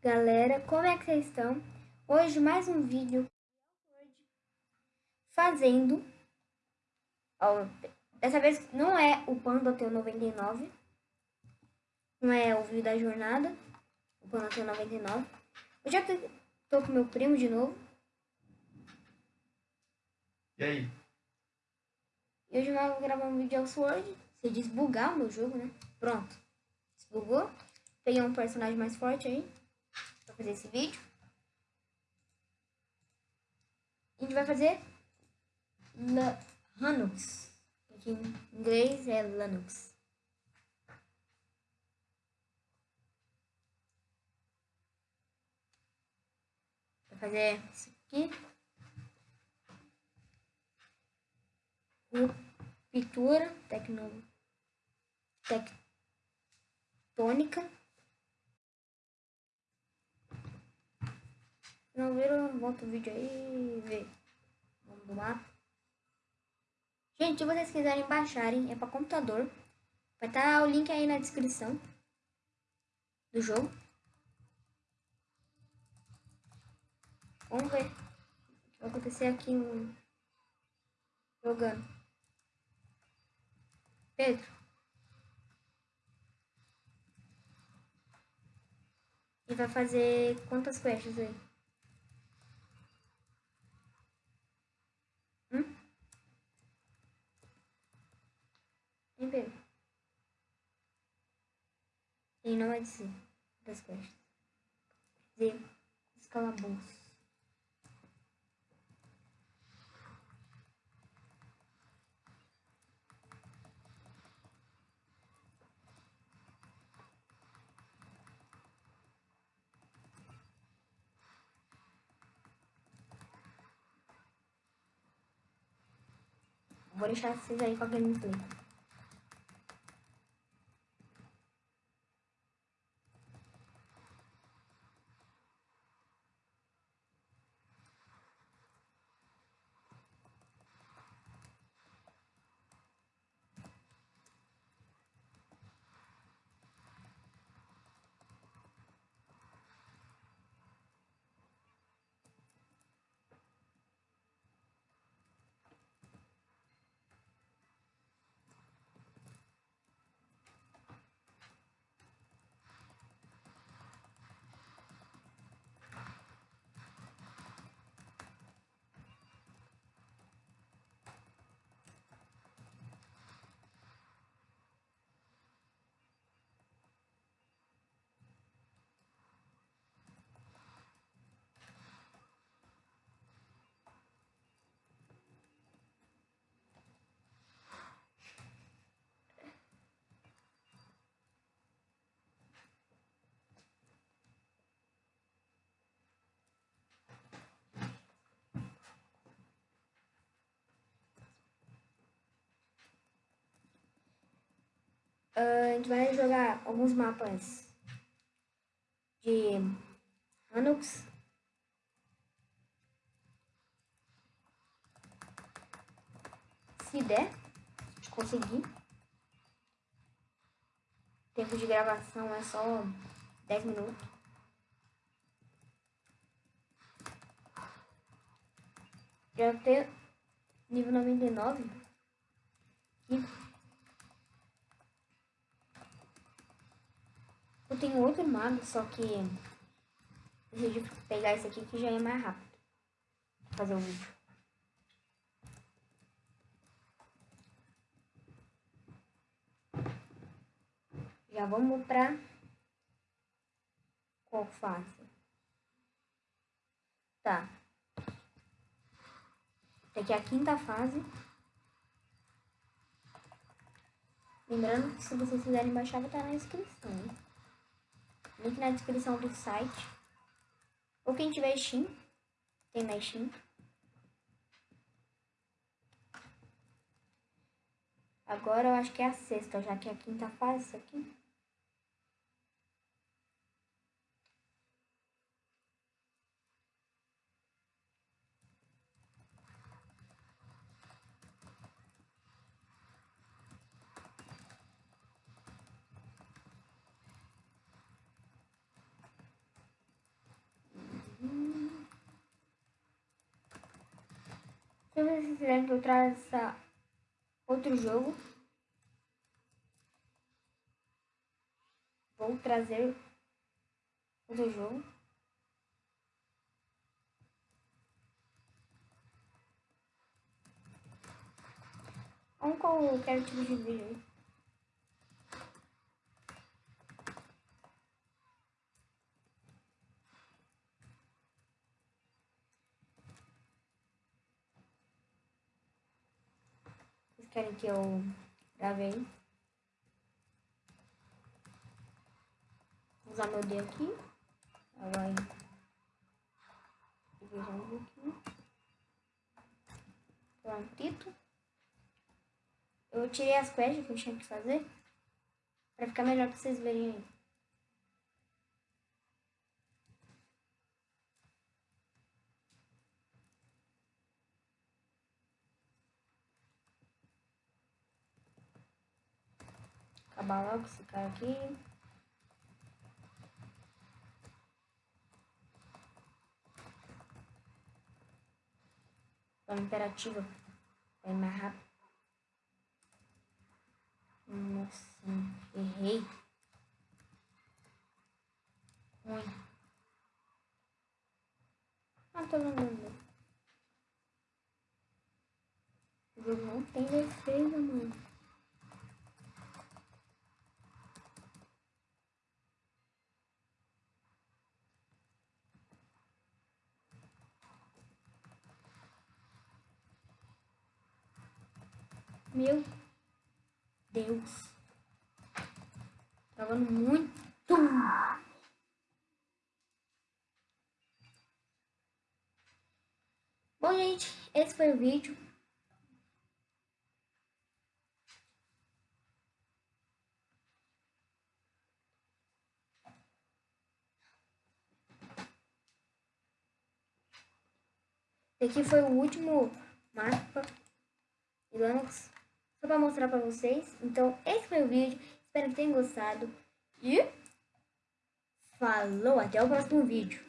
galera, como é que vocês estão? Hoje mais um vídeo fazendo, ó, dessa vez não é o Panda T99, não é o vídeo da jornada, o Panda T99, eu já tô com meu primo de novo. E aí? E hoje nós vamos gravar um vídeo de Sword, se desbugar o meu jogo, né? Pronto, desbugou, peguei um personagem mais forte aí fazer esse vídeo. A gente vai fazer Linux, que em inglês é Linux. Vai fazer isso aqui. Ruptura tecno, tectônica. Não viram, volta o vídeo aí e vê. Vamos lá. Gente, se vocês quiserem baixarem, é para computador. Vai estar tá o link aí na descrição do jogo. Vamos ver o que vai acontecer aqui no... jogando. Pedro. E vai fazer quantas quests aí? Em Ele não vai dizer das costas. Dizer os calabouços. Vou deixar vocês aí com a gameplay. A gente vai jogar alguns mapas de Linux. Se der, se conseguir. Tempo de gravação é só 10 minutos. Já tem nível 99. Aqui. Eu tenho outro mago, só que decidi pegar esse aqui que já é mais rápido. Fazer o vídeo. Já vamos pra qual fase? Tá. Aqui é a quinta fase. Lembrando que se vocês quiserem baixar, vai estar na descrição. Link na descrição do site. Ou quem tiver Steam, tem na Steam. Agora eu acho que é a sexta, já que é a quinta fase aqui. Que eu traça outro jogo, vou trazer outro jogo. Vamos qual eu quero tipo de vídeo querem que eu grave aí? Vou usar meu dedo aqui. Vai dividir um pouquinho. Prontito. Eu tirei as quests que eu tinha que fazer. Pra ficar melhor pra vocês verem aí. Acabar logo esse cara aqui. Forma imperativa. Vai mais rápido. Nossa, errei. Ruim. Ah, tô lembrando. O jogo não tem defesa, mano. Meu Deus. Travando muito. Bom, gente, esse foi o vídeo. Esse aqui foi o último mapa Linux só para mostrar para vocês. Então, esse foi o vídeo. Espero que tenham gostado. E falou, até o próximo vídeo.